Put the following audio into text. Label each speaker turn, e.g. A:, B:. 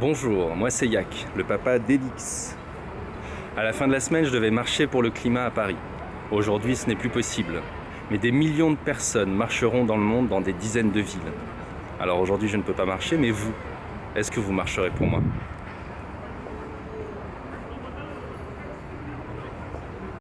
A: Bonjour, moi c'est Yak, le papa d'Elix. À la fin de la semaine, je devais marcher pour le climat à Paris. Aujourd'hui, ce n'est plus possible. Mais des millions de personnes marcheront dans le monde dans des dizaines de villes. Alors aujourd'hui, je ne peux pas marcher, mais vous, est-ce que vous marcherez pour moi?